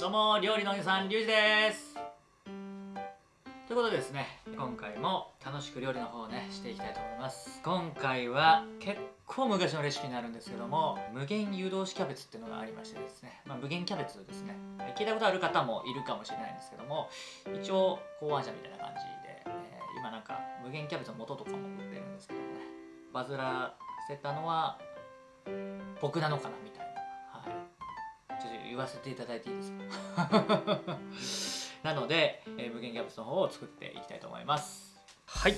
どうも料理のおじさんリュウジです。ということでですね今回も楽しく料理の方をねしていきたいと思います。今回は結構昔のレシピになるんですけども無限湯通しキャベツっていうのがありましてですね、まあ、無限キャベツですね。聞いたことある方もいるかもしれないんですけども一応考案者みたいな感じで、えー、今なんか無限キャベツの素とかも売ってるんですけどもねバズらせたのは僕なのかなみたいな。言わせていただいていいですか？なので、えー、無限キャベツの方を作っていきたいと思います。はい。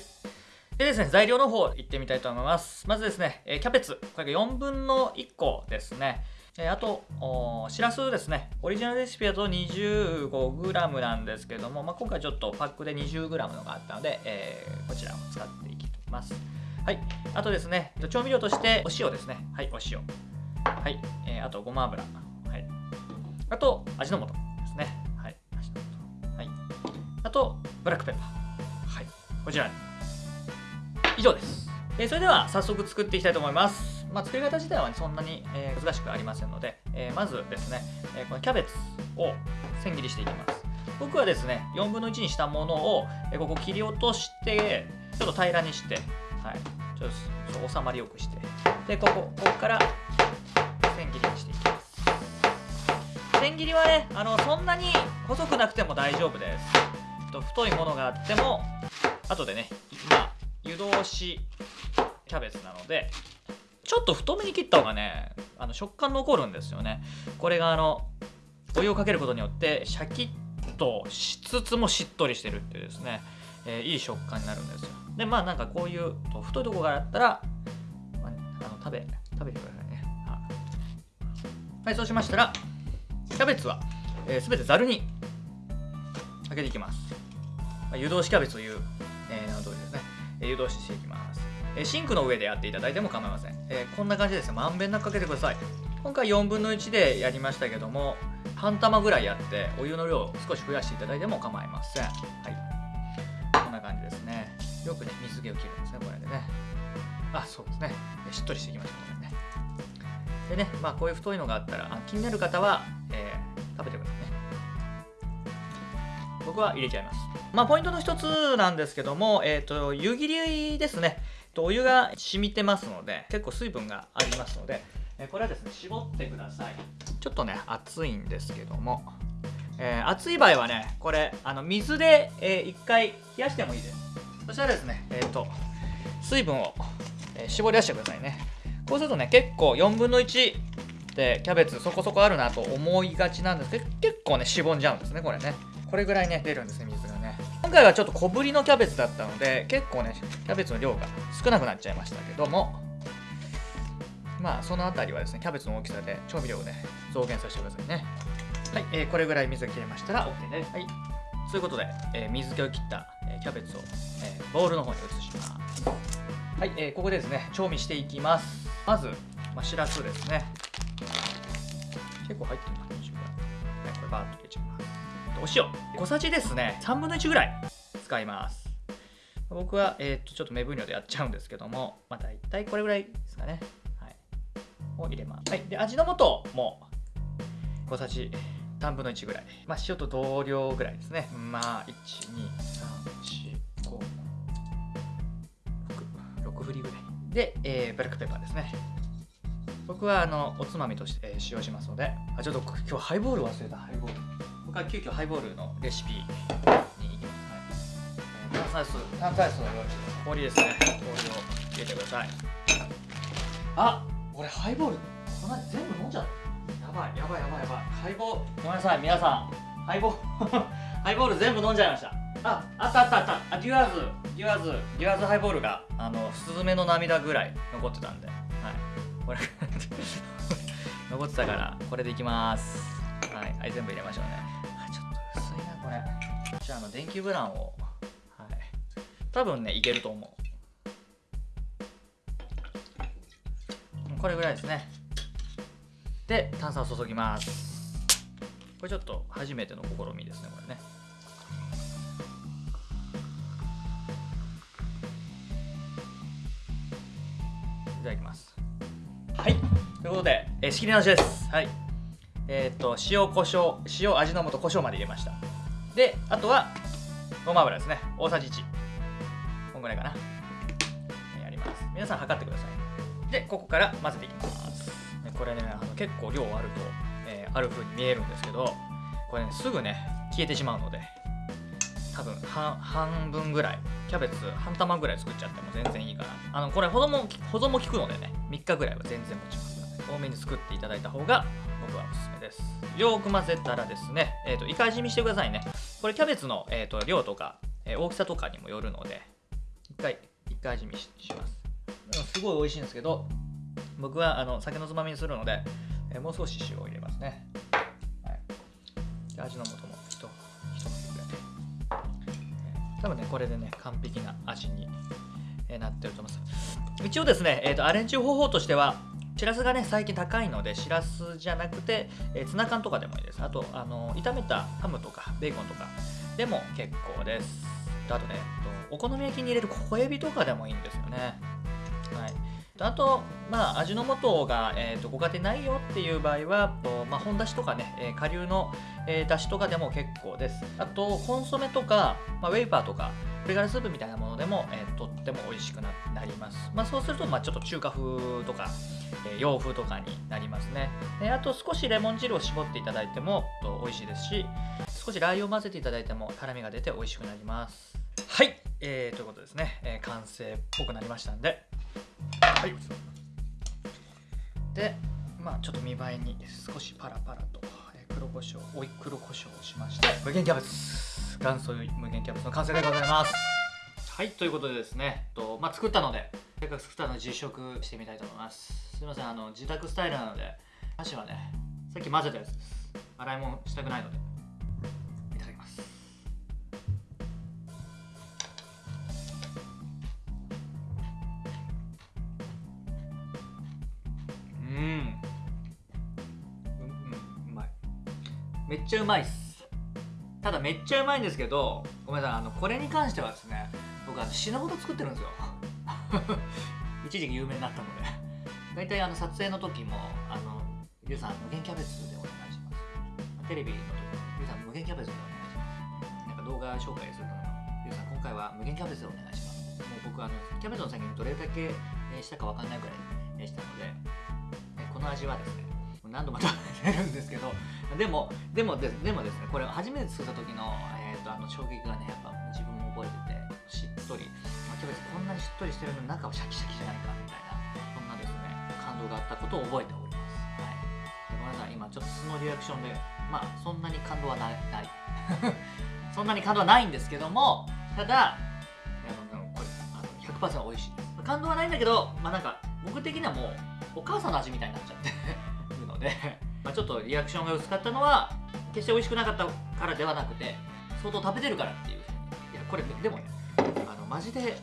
でですね材料の方いってみたいと思います。まずですね、えー、キャベツ。これが4分の1個ですね。えー、あとしらすですね。オリジナルレシピだと 25g なんですけども、まあ、今回ちょっとパックで 20g のがあったので、えー、こちらを使っていきます。はい。あとですね調味料としてお塩ですね。はいお塩。はい、えー、あとごま油あと、味の素ですね。はい。味の素。はい。あと、ブラックペッパー。はい。こちら。以上です。えー、それでは早速作っていきたいと思います。まあ、作り方自体は、ね、そんなに、えー、難しくありませんので、えー、まずですね、えこのキャベツを千切りしていきます。僕はですね、4分の1にしたものを、えここ切り落として、ちょっと平らにして、はい、ちょっと収まりよくして、で、ここ、ここから千切りにしていきます。千切りはねあのそんなに細くなくても大丈夫です。と太いものがあっても後でねまあ湯通しキャベツなのでちょっと太めに切った方がねあの食感残るんですよね。これがあのお湯をかけることによってシャキッとしつつもしっとりしてるっていうですね、えー、いい食感になるんですよ。でまあなんかこういう太いとこがあったら、まあ、あの食べ食べてくださいね。はいそうしましたらキャベツは、えー、全てざるにかけていきます、まあ、湯通しキャベツという、えー、名の通りですね、えー、湯通ししていきます、えー、シンクの上でやっていただいても構いません、えー、こんな感じですね。まんべんなくかけてください。今回4分の1でやりましたけども半玉ぐらいやってお湯の量を少し増やしていただいても構いません。はい。こんな感じですね。よくね水気を切るんですねこれでね。あそうですね。しっとりしていきましょう。ね。でねまあこういう太いのがあったら気になる方は、食べてくださいね。僕は入れちゃいます。まあポイントの一つなんですけどもえっ、ー、と湯切りですね。お湯が染みてますので結構水分がありますのでこれはですね絞ってください。ちょっとね熱いんですけども、えー、熱い場合はねこれあの水で、えー、1回冷やしてもいいです。そしたらですねえっ、ー、と水分を、え、絞り出してくださいね。こうするとね結構4分の1ってキャベツそこそこあるなと思いがちなんですけど結構ねしぼんじゃうんですねこれね。これぐらいね出るんですね水がね。今回はちょっと小ぶりのキャベツだったので結構ねキャベツの量が少なくなっちゃいましたけども。まあその辺りはですねキャベツの大きさで調味料をね増減させてくださいね。はい、えー、これぐらい水が切れましたら OK です。はい。ということで、えー、水気を切った、えー、キャベツを、えー、ボウルの方に移します。はい、えー、ここでですね調味していきます。まず、まあ、しらすですね結構入ってるか20ぐらい。はい、これバーッと入れちゃいます。お塩。小さじですね、3分の1ぐらい使います。僕は、えー、っとちょっと目分量でやっちゃうんですけども、まあ、大体これぐらいですかね。はい。を入れます。はい。で、味の素も小さじ3分の1ぐらい。まあ、塩と同量ぐらいですね。まあ、1、2、3、4、5、6、6振りぐらい。で、えー、ブラックペッパーですね。僕はあのおつまみとして、使用しますので。あちょっと今日ハイボール忘れた。ハイボール。僕は急遽ハイボールのレシピに行きます、はい、炭酸水炭酸水を用意して氷ですね。氷を入れてください。あ俺ハイボールこの全部飲んじゃった。やばいやばいやばいやばい。ハイボー。ルごめんなさい皆さん。ハイボー。ル ハイボール全部飲んじゃいました。ああったあったあった。あデュアーズ。デュアーズ。デュアーズハイボールがあのスズメの涙ぐらい残ってたんでこれ残ってたからこれでいきます。はい、はい、全部入れましょうね。あちょっと薄いなこれ。じゃあの電球ブランを。はい。多分ねいけると思う。これぐらいですね。で炭酸を注ぎます。これちょっと初めての試みですねこれね。いただきます。はい。ということで、えー、仕切り直しです。はい、えっ、と塩コショウ塩味の素胡椒まで入れました。であとはごま油ですね。大さじ1こんぐらいかな。やります。皆さん測ってください。でここから混ぜていきます。これねあの結構量あると、えー、ある風に見えるんですけどこれねすぐね消えてしまうので。多分半分ぐらい。キャベツ半玉ぐらい作っちゃっても全然いいかな。あのこれ保存も保存も効くのでね。3日ぐらいは全然持ちます。ので多めに作っていただいた方が僕はおすすめです。よく混ぜたらですね、えーと、といか味見してくださいね。これキャベツの、えーと、量とか、えー、大きさとかにもよるので一回一回味見します。すごい美味しいんですけど僕はあの酒のつまみにするので、えー、もう少し塩を入れますね、はい、味の素も。多分ねこれでね完璧な味に、え、なってると思います。一応ですね、えーと、アレンジ方法としてはしらすがね最近高いのでしらすじゃなくて、えー、ツナ缶とかでもいいです。あとあの炒めたハムとかベーコンとかでも結構です。あとねえっとお好み焼きに入れる小エビとかでもいいんですよね。はい。あと、まあ、味の素が、えーと、ご家庭ないよっていう場合は、とまあ、本だしとかね、えー、顆粒の、えー、だしとかでも結構です。あと、コンソメとか、まあ、ウェイパーとか、鶏ガラスープみたいなものでも、えー、とっても美味しくなります。まあ、そうすると、まあ、ちょっと中華風とか、えー、洋風とかになりますね。であと、少しレモン汁を絞っていただいてもと美味しいですし、少しラー油を混ぜていただいても辛みが出て美味しくなります。はい、えー、ということですね、えー、完成っぽくなりましたんで、はいでまあちょっと見栄えに少しパラパラと黒胡椒おい黒胡椒をしまして無限キャベツ元祖無限キャベツの完成でございます。はいということでですねと、まあ、作ったのでせっかく作ったので実食してみたいと思います。すいませんあの自宅スタイルなので箸はねさっき混ぜたやつです。洗い物したくないので。めっちゃうまいっす。ただめっちゃうまいんですけどごめんなさいあのこれに関してはですね僕あの死ぬほど作ってるんですよ。一時期有名になったので。大体あの撮影の時もあのリュウさん無限キャベツでお願いします。テレビの時もリュウさん無限キャベツでお願いします。なんか動画紹介するのもリュウさん今回は無限キャベツでお願いします。もう僕あのキャベツの先にどれだけしたか分かんないぐらいしたのでこの味はですね何度も食べてるんですけどでもでもででもですねこれ初めて作った時の,、えーと、あの衝撃がねやっぱ自分も覚えててしっとり、まあ、キャベツこんなにしっとりしてるのに中はシャキシャキじゃないかみたいなそんなですね感動があったことを覚えております、はい、ごめんなさい今ちょっと素のリアクションでまあそんなに感動はないない。そんなに感動はないんですけどもただあのこれあの100%美味しい感動はないんだけどまあなんか僕的にはもうお母さんの味みたいになっちゃって るのでまあ、ちょっとリアクションが薄かったのは決して美味しくなかったからではなくて相当食べてるからっていう。いやこれでもねあのマジで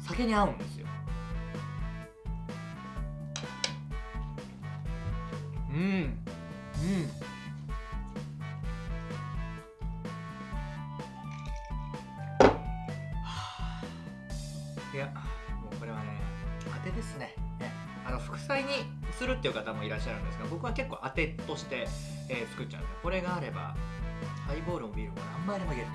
酒に合うんですよ。うん。うん。いやもうこれはね当てですね。ね。あの副菜にするっていう方もいらっしゃるんですが僕は結構当てとして、えー、作っちゃうんでこれがあればハイボールもビールも何杯でもい。けると。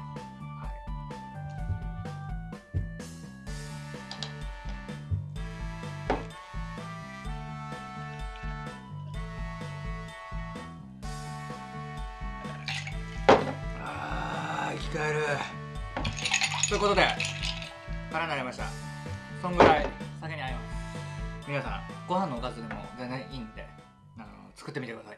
生き返る。ということで空になりました。そんぐらい。皆さんご飯のおかずでも全然いいんであの作ってみてください。